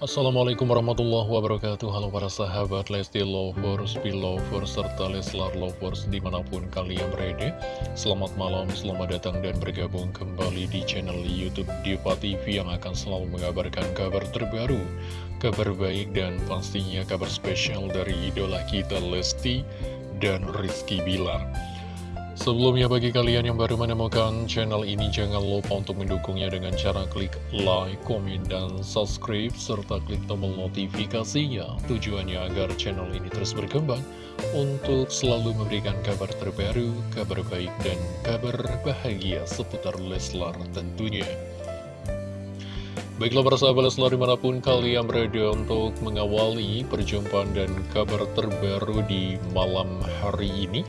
Assalamualaikum warahmatullahi wabarakatuh. Halo para sahabat Lesti Lovers, Belovers, serta Leslar Lovers di mana pun kalian berada. Selamat malam, selamat datang dan bergabung kembali di channel Youtube Diva TV Yang akan selalu mengabarkan kabar terbaru Kabar baik dan pastinya kabar spesial dari idola kita Lesti dan Rizky Bilar Sebelumnya bagi kalian yang baru menemukan channel ini jangan lupa untuk mendukungnya dengan cara klik like, komen, dan subscribe serta klik tombol notifikasinya tujuannya agar channel ini terus berkembang untuk selalu memberikan kabar terbaru, kabar baik, dan kabar bahagia seputar Leslar tentunya. Baiklah para sahabat Leslar di mana pun kalian berada untuk mengawali perjumpaan dan kabar terbaru di malam hari ini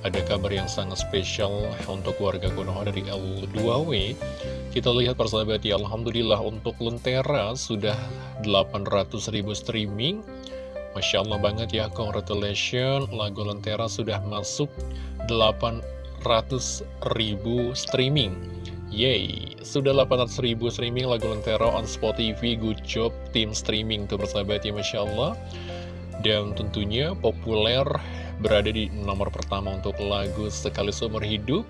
ada kabar yang sangat spesial untuk warga Konoha dari L2W Kita lihat persahabat ya Alhamdulillah untuk Lentera sudah 800 ribu streaming. Masya Allah banget ya Congratulations. Lagu Lentera sudah masuk 800 ribu streaming. Yeay, sudah 800 ribu streaming lagu Lentera on Spotify. Good job tim streaming tuh persahabat ya Masya Allah. Dan tentunya populer berada di nomor pertama untuk lagu Sekali Seumur Hidup.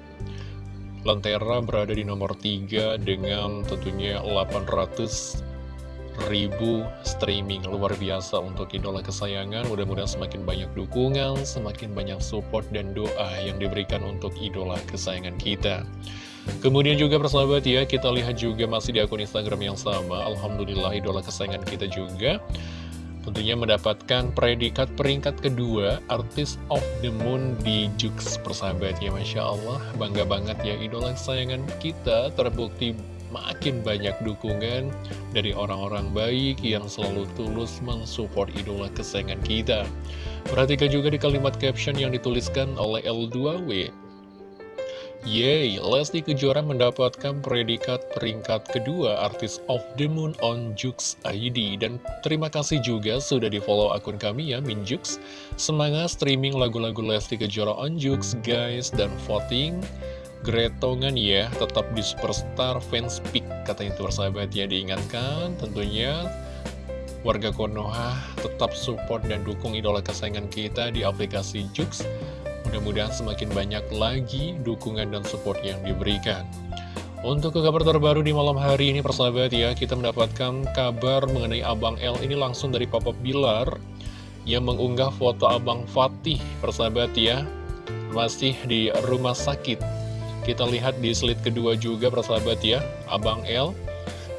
Lentera berada di nomor 3 dengan tentunya 800 ribu streaming. Luar biasa untuk idola kesayangan. Mudah-mudahan semakin banyak dukungan semakin banyak support dan doa yang diberikan untuk idola kesayangan kita. Kemudian juga persahabat ya kita lihat juga masih di akun instagram yang sama. Alhamdulillah idola kesayangan kita juga tentunya mendapatkan predikat peringkat kedua Artist of the Moon di Jux persahabat ya Masya Allah. Bangga banget ya idola kesayangan kita terbukti makin banyak dukungan dari orang-orang baik yang selalu tulus mensupport idola kesayangan kita. Perhatikan juga di kalimat caption yang dituliskan oleh L2W Yeay, Lesti Kejora mendapatkan predikat peringkat kedua Artis of the Moon on Jux ID Dan terima kasih juga sudah di follow akun kami ya, Minjux Semangat streaming lagu-lagu Lesti Kejora on Jux guys. Dan voting Gretongan ya, tetap di Superstar Fans Pick Katanya itu sahabat ya, diingatkan tentunya Warga Konoha tetap support dan dukung idola kesayangan kita di aplikasi Jux Mudah-mudahan semakin banyak lagi dukungan dan support yang diberikan. Untuk ke kabar terbaru di malam hari ini persahabat ya, kita mendapatkan kabar mengenai Abang L ini langsung dari Papa Bilar yang mengunggah foto Abang Fatih persahabat ya, masih di rumah sakit. Kita lihat di slide kedua juga persahabat ya, Abang L.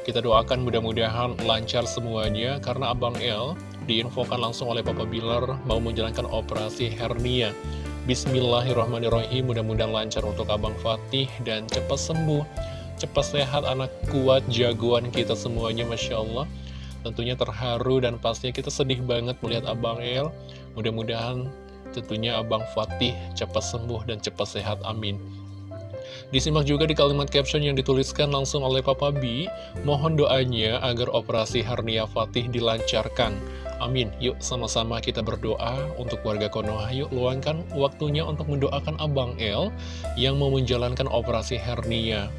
Kita doakan mudah-mudahan lancar semuanya karena Abang L diinfokan langsung oleh Papa Bilar mau menjalankan operasi hernia. Bismillahirrahmanirrahim. Mudah-mudahan lancar untuk Abang Fatih Dan cepat sembuh. Cepat sehat anak kuat jagoan kita semuanya Masya Allah. Tentunya terharu dan pastinya kita sedih banget melihat Abang El. Mudah-mudahan tentunya Abang Fatih cepat sembuh dan cepat sehat amin. Disimak juga di kalimat caption yang dituliskan langsung oleh Papa B. Mohon doanya agar operasi hernia Fatih dilancarkan Amin. Yuk sama-sama kita berdoa untuk warga Konoha. Yuk luangkan waktunya untuk mendoakan Abang El yang mau menjalankan operasi hernia.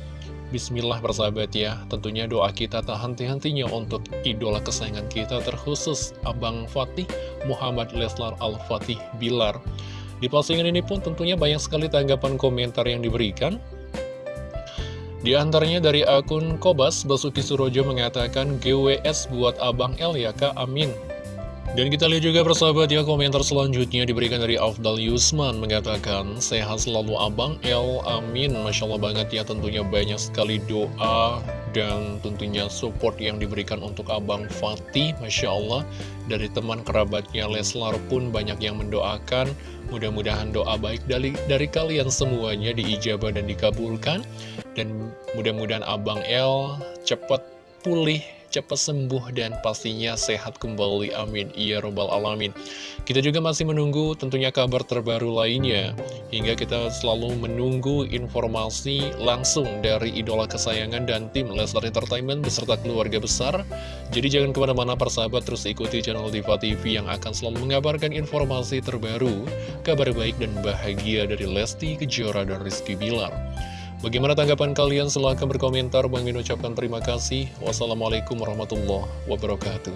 Bismillah persahabat ya, tentunya doa kita tak henti-hentinya untuk idola kesayangan kita terkhusus Abang Fatih Muhammad Leslar Al-Fatih Bilar. Di postingan ini pun tentunya banyak sekali tanggapan komentar yang diberikan. Di antaranya dari akun Kobas, Basuki Surojo mengatakan GWS buat Abang El ya kak, amin. Dan kita lihat juga persahabat ya komentar selanjutnya diberikan dari Afdal Yusman mengatakan Sehat selalu Abang El, amin. Masya Allah banget ya tentunya banyak sekali doa dan tentunya support yang diberikan untuk Abang Fatih Masya Allah dari teman kerabatnya Leslar pun banyak yang mendoakan. Mudah-mudahan doa baik dari, dari kalian semuanya diijabah dan dikabulkan. Dan mudah-mudahan Abang El cepat pulih cepat sembuh dan pastinya sehat kembali amin. Ya robbal alamin. Kita juga masih menunggu tentunya kabar terbaru lainnya. Hingga kita selalu menunggu informasi langsung dari idola kesayangan dan tim Leslar Entertainment beserta keluarga besar. Jadi jangan ke mana-mana persahabat terus ikuti channel Diva TV yang akan selalu mengabarkan informasi terbaru kabar baik dan bahagia dari Lesti Kejora dan Rizky Bilar Bagaimana tanggapan kalian? Silahkan berkomentar. Bang Min ucapkan terima kasih. Wassalamualaikum warahmatullahi wabarakatuh.